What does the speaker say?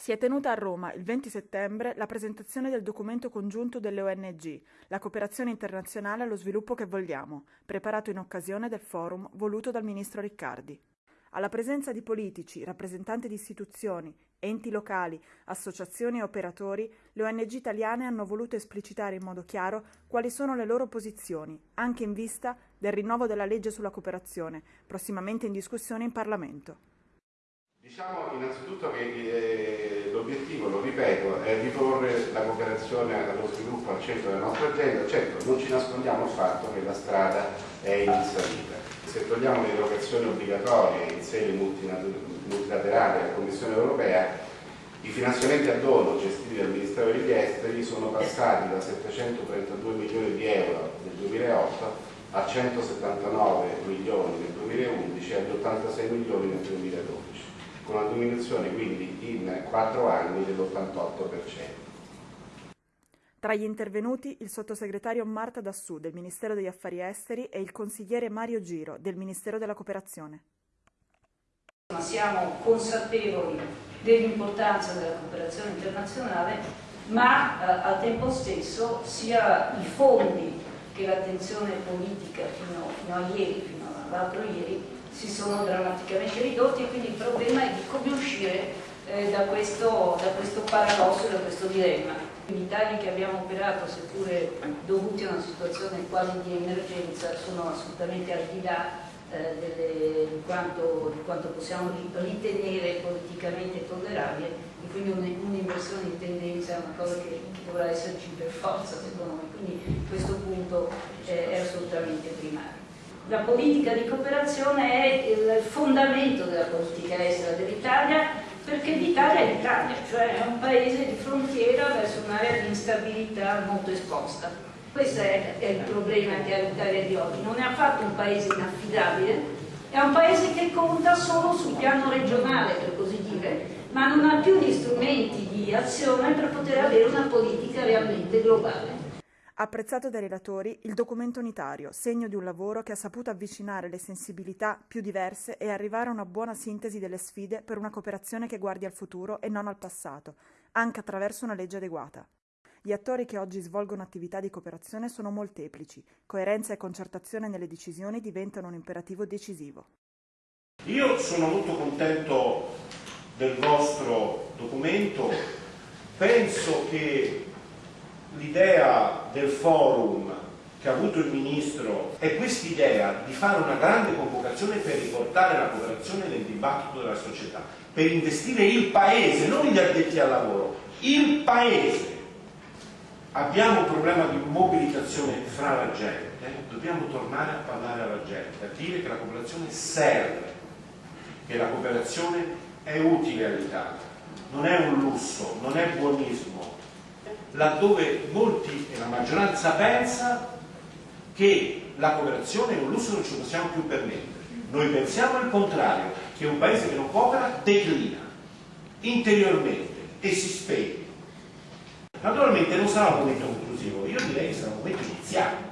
Si è tenuta a Roma il 20 settembre la presentazione del documento congiunto delle ONG, la cooperazione internazionale allo sviluppo che vogliamo, preparato in occasione del forum voluto dal ministro Riccardi. Alla presenza di politici, rappresentanti di istituzioni, enti locali, associazioni e operatori, le ONG italiane hanno voluto esplicitare in modo chiaro quali sono le loro posizioni, anche in vista del rinnovo della legge sulla cooperazione, prossimamente in discussione in Parlamento. Diciamo innanzitutto che eh, l'obiettivo, lo ripeto, è riporre la cooperazione allo sviluppo al centro della nostra agenda. Certo, non ci nascondiamo il fatto che la strada è in salita. Se togliamo le erogazioni obbligatorie in sede multilaterale della Commissione europea, i finanziamenti a dono gestiti dal Ministero degli Esteri sono passati da 732 milioni di euro nel 2008 a 179 milioni nel 2011 e ad 86 milioni nel 2012 con una diminuzione quindi in 4 anni dell'88%. Tra gli intervenuti il sottosegretario Marta Dassù del Ministero degli Affari Esteri e il consigliere Mario Giro del Ministero della Cooperazione. Siamo consapevoli dell'importanza della cooperazione internazionale, ma eh, al tempo stesso sia i fondi che l'attenzione politica fino, fino a ieri, fino all'altro ieri, si sono drammaticamente ridotti e quindi il problema è di come uscire eh, da, questo, da questo paradosso, da questo dilemma. I tagli che abbiamo operato, seppure dovuti a una situazione quasi di emergenza, sono assolutamente al di là eh, delle, di, quanto, di, quanto, possiamo ritenere politicamente tollerabile e quindi un'inversione un di tendenza è una cosa che, che, dovrà esserci per forza secondo me, quindi questo punto eh, è assolutamente primario la politica di cooperazione è il fondamento della politica estera dell'Italia perché l'Italia è l'Italia, cioè è un paese di frontiera verso un'area di instabilità molto esposta. Questo è, è il problema che ha l'Italia di oggi, non è affatto un paese inaffidabile, è un paese che conta solo sul piano regionale, per così dire, ma non ha più gli strumenti di azione per poter avere una politica realmente globale. Apprezzato dai relatori, il documento unitario, segno di un lavoro che ha saputo avvicinare le sensibilità più diverse e arrivare a una buona sintesi delle sfide per una cooperazione che guardi al futuro e non al passato, anche attraverso una legge adeguata. Gli attori che oggi svolgono attività di cooperazione sono molteplici, coerenza e concertazione nelle decisioni diventano un imperativo decisivo. Io sono molto contento del vostro documento, penso che l'idea del forum che ha avuto il Ministro è quest'idea di fare una grande convocazione per riportare la cooperazione nel dibattito della società, per investire il Paese, non gli addetti al lavoro, il Paese. Abbiamo un problema di mobilitazione fra la gente, dobbiamo tornare a parlare alla gente, a dire che la cooperazione serve, che la cooperazione è utile all'Italia, non è un lusso, non è buonismo, laddove molti e la maggioranza pensa che la cooperazione è un lusso non ci possiamo più permettere. Noi pensiamo al contrario, che un paese che non coopera declina interiormente e si spegne. Naturalmente non sarà un momento conclusivo, io direi che sarà un momento iniziale